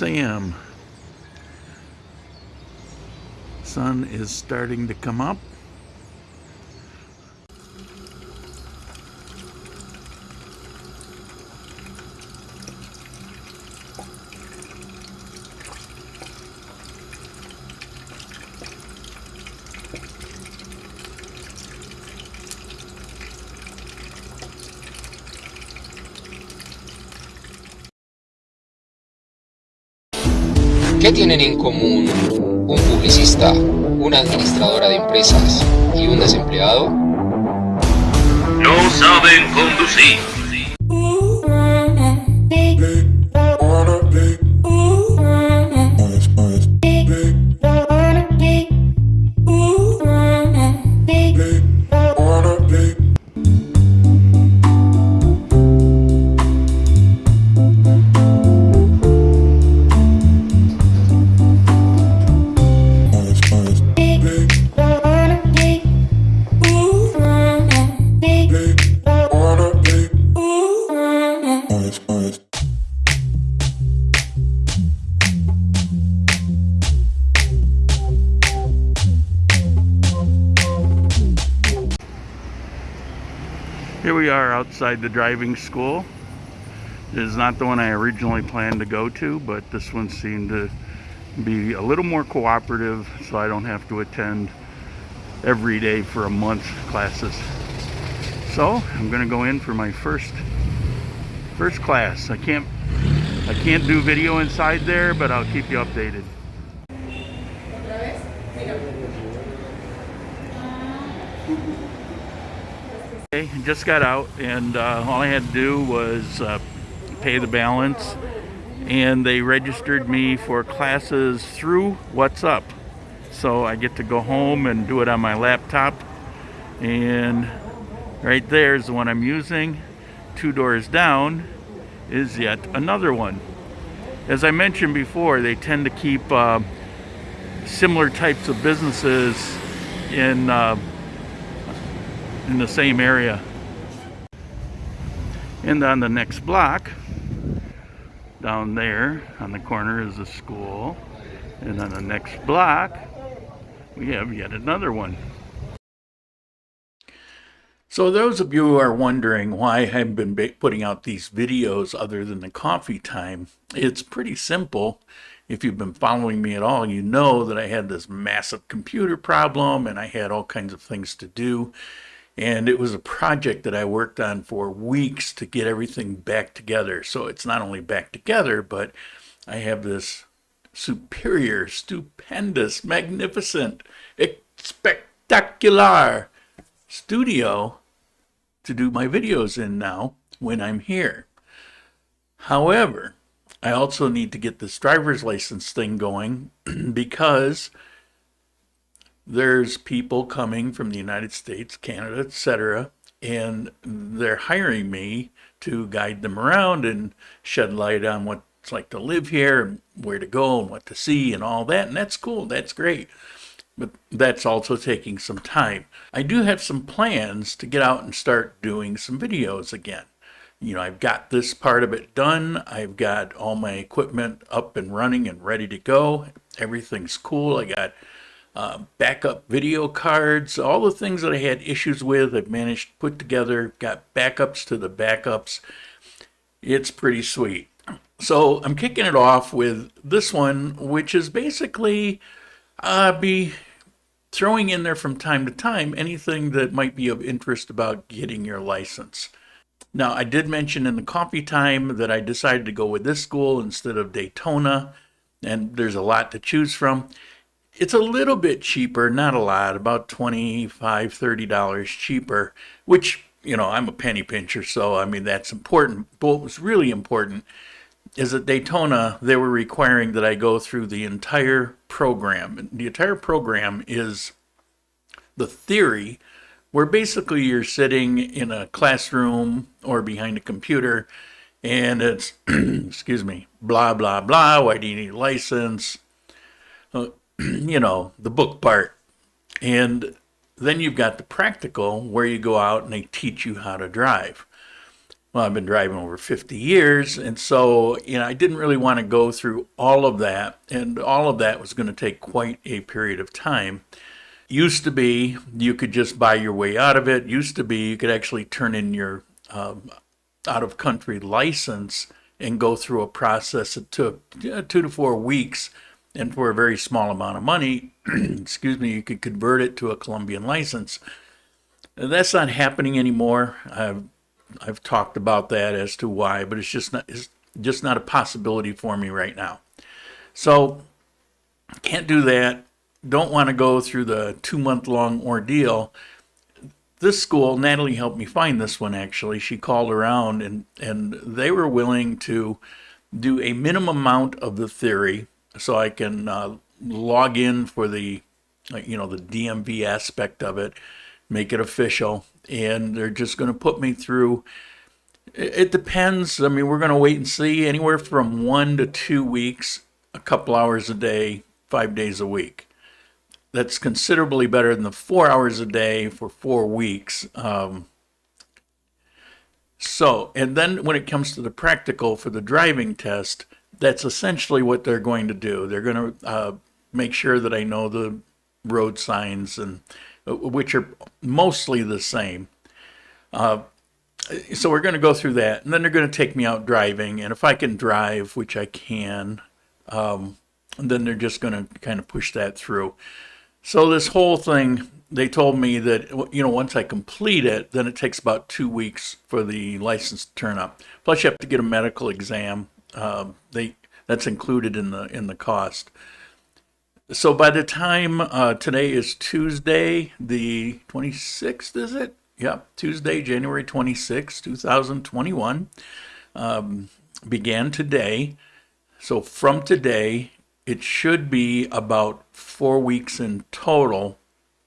6 a.m. Sun is starting to come up. ¿Qué tienen en común un publicista, una administradora de empresas y un desempleado? No saben conducir. Here we are outside the driving school. Is not the one I originally planned to go to, but this one seemed to be a little more cooperative so I don't have to attend every day for a month classes. So I'm gonna go in for my first first class. I can't I can't do video inside there, but I'll keep you updated. Okay, just got out and uh, all I had to do was uh, pay the balance and they registered me for classes through WhatsApp. So I get to go home and do it on my laptop and right there is the one I'm using. Two doors down is yet another one. As I mentioned before, they tend to keep uh, similar types of businesses in uh, in the same area. And on the next block, down there on the corner is a school. And on the next block, we have yet another one. So those of you who are wondering why I haven't been putting out these videos other than the coffee time, it's pretty simple. If you've been following me at all, you know that I had this massive computer problem and I had all kinds of things to do. And it was a project that I worked on for weeks to get everything back together. So it's not only back together, but I have this superior, stupendous, magnificent, spectacular studio to do my videos in now when I'm here. However, I also need to get this driver's license thing going because there's people coming from the United States, Canada, etc., and they're hiring me to guide them around and shed light on what it's like to live here and where to go and what to see and all that. And that's cool. That's great. But that's also taking some time. I do have some plans to get out and start doing some videos again. You know, I've got this part of it done. I've got all my equipment up and running and ready to go. Everything's cool. I got uh, backup video cards, all the things that I had issues with, I've managed to put together, got backups to the backups. It's pretty sweet. So I'm kicking it off with this one, which is basically uh, be throwing in there from time to time anything that might be of interest about getting your license. Now, I did mention in the coffee time that I decided to go with this school instead of Daytona, and there's a lot to choose from. It's a little bit cheaper, not a lot, about $25, $30 cheaper, which, you know, I'm a penny pincher, so I mean, that's important. But what was really important is at Daytona, they were requiring that I go through the entire program. The entire program is the theory where basically you're sitting in a classroom or behind a computer and it's, excuse me, blah, blah, blah. Why do you need a license? Uh, you know, the book part. And then you've got the practical where you go out and they teach you how to drive. well, I've been driving over 50 years. And so, you know, I didn't really want to go through all of that. And all of that was going to take quite a period of time. Used to be you could just buy your way out of it. Used to be you could actually turn in your um, out of country license and go through a process that took uh, two to four weeks. And for a very small amount of money, excuse me, you could convert it to a Colombian license. That's not happening anymore. I've I've talked about that as to why, but it's just not it's just not a possibility for me right now. So can't do that. Don't want to go through the two month long ordeal. This school, Natalie helped me find this one actually. She called around and and they were willing to do a minimum amount of the theory so I can uh, log in for the you know the DMV aspect of it, make it official, and they're just going to put me through. It depends. I mean, we're going to wait and see. Anywhere from one to two weeks, a couple hours a day, five days a week. That's considerably better than the four hours a day for four weeks. Um, so, and then when it comes to the practical for the driving test, that's essentially what they're going to do. They're going to uh, make sure that I know the road signs and uh, which are mostly the same. Uh, so we're going to go through that, and then they're going to take me out driving, and if I can drive, which I can, um, then they're just going to kind of push that through. So this whole thing, they told me that you know once I complete it, then it takes about two weeks for the license to turn up. Plus, you have to get a medical exam. Um, they that's included in the in the cost. So by the time uh, today is Tuesday, the 26th, is it? Yep, Tuesday, January 26th, 2021, um, began today. So from today, it should be about four weeks in total,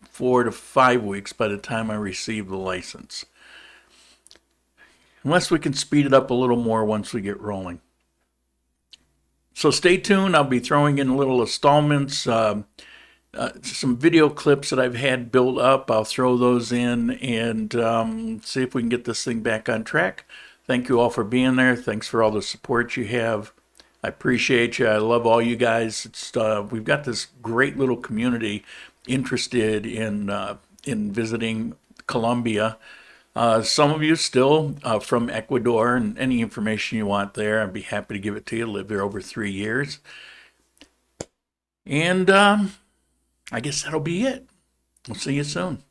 four to five weeks by the time I receive the license. Unless we can speed it up a little more once we get rolling. So stay tuned. I'll be throwing in little installments, um, uh, some video clips that I've had built up. I'll throw those in and um, see if we can get this thing back on track. Thank you all for being there. Thanks for all the support you have. I appreciate you. I love all you guys. Uh, we've got this great little community interested in uh, in visiting Colombia. Uh, some of you still uh, from Ecuador, and any information you want there, I'd be happy to give it to you. Lived there over three years. And um, I guess that'll be it. We'll see you soon.